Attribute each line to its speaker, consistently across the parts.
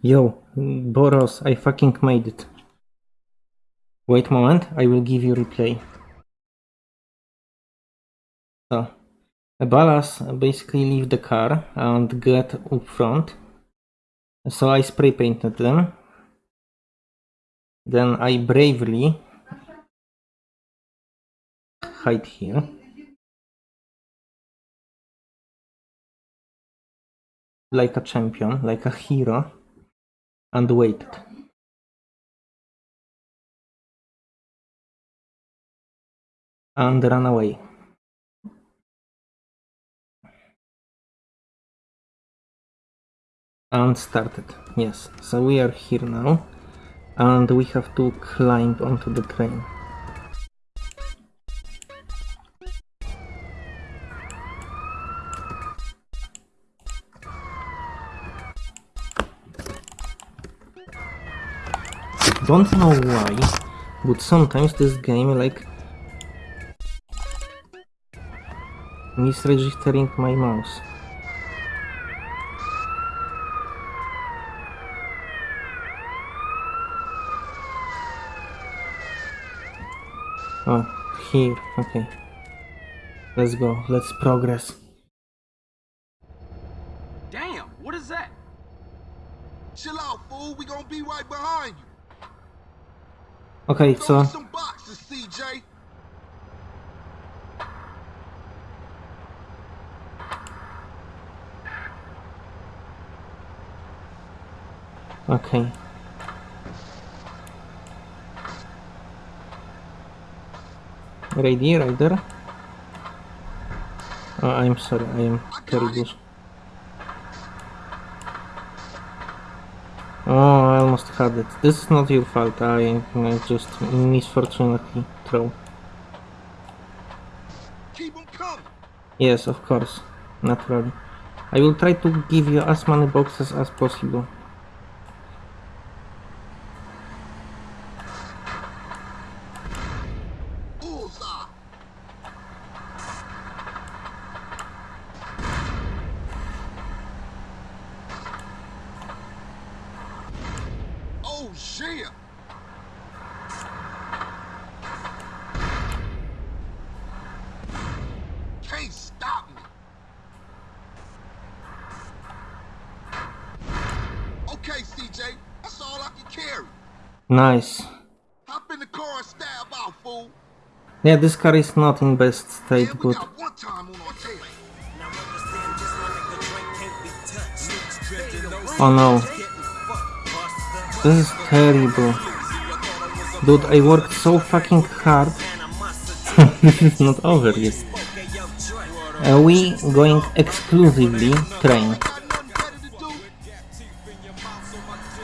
Speaker 1: Yo, Boros, I fucking made it. Wait a moment, I will give you replay. So, Ballas basically leave the car and get up front. So I spray painted them. Then I bravely hide here. Like a champion, like a hero. And waited. And ran away. And started. Yes, so we are here now. And we have to climb onto the train. Don't know why, but sometimes this game like misregistering my mouse. Oh, here, okay. Let's go, let's progress.
Speaker 2: Damn, what is that?
Speaker 3: Chill out, fool. We gonna be right behind you.
Speaker 1: Okay, so
Speaker 3: me some boxes, CJ.
Speaker 1: Okay. Ready, Ryder? Oh, I'm sorry, I am terrible. Oh, almost had it. This is not your fault, I, I just misfortunately throw.
Speaker 3: Keep.
Speaker 1: Yes, of course, naturally. I will try to give you as many boxes as possible.
Speaker 3: Bullseye. Oh, shit. Can't stop me. Okay, CJ. That's all I can carry.
Speaker 1: Nice.
Speaker 3: Hop in the car and stab out, fool.
Speaker 1: Yeah, this car is not in best state,
Speaker 3: Yeah,
Speaker 1: but
Speaker 3: got one time on our tail.
Speaker 1: oh no. This is terrible. Dude, I worked so fucking hard. this is not over yet. Are we going exclusively train?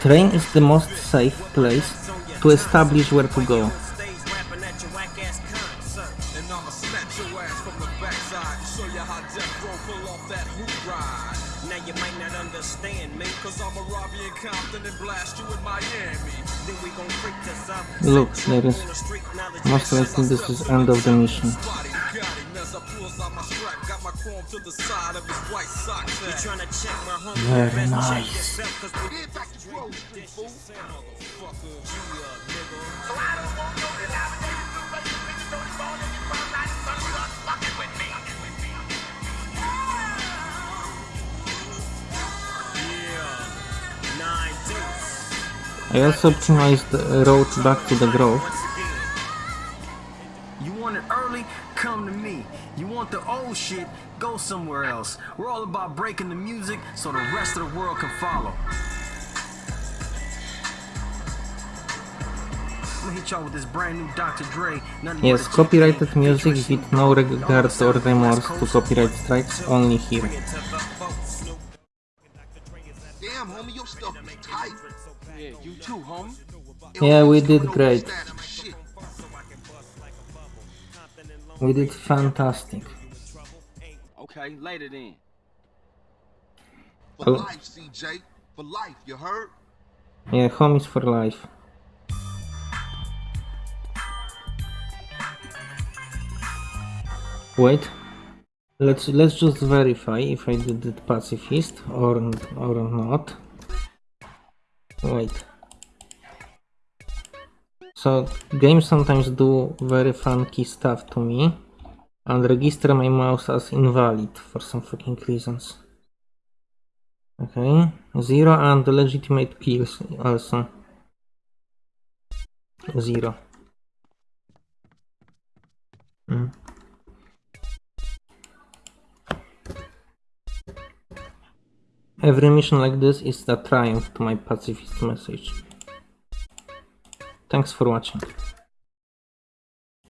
Speaker 1: Train is the most safe place to establish where to go. Look, there is most likely this is end of the mission.
Speaker 2: Body got I
Speaker 1: also optimized the road back to the grove.
Speaker 4: You want it early? Come to me. You want the old shit? Go somewhere else. We're all about breaking the music so the rest of the world can follow. Hit y'all with this brand new Dr. Dre. Nothing
Speaker 1: Yes, copyrighted music with no regard or remorse to copyright strikes only here.
Speaker 2: Yeah, you too, homie.
Speaker 1: Yeah, we did great.
Speaker 3: stats and shit.
Speaker 1: We did fantastic.
Speaker 2: Okay, later then.
Speaker 3: For life, CJ. For life, you heard?
Speaker 1: Yeah, homies for life. Wait. Let's let's just verify if I did it pacifist or or not. Wait. So games sometimes do very funky stuff to me and register my mouse as invalid for some fucking reasons. Okay, zero and legitimate kills also. Zero. Mm. Every mission like this is a triumph to my pacifist message. Thanks for watching.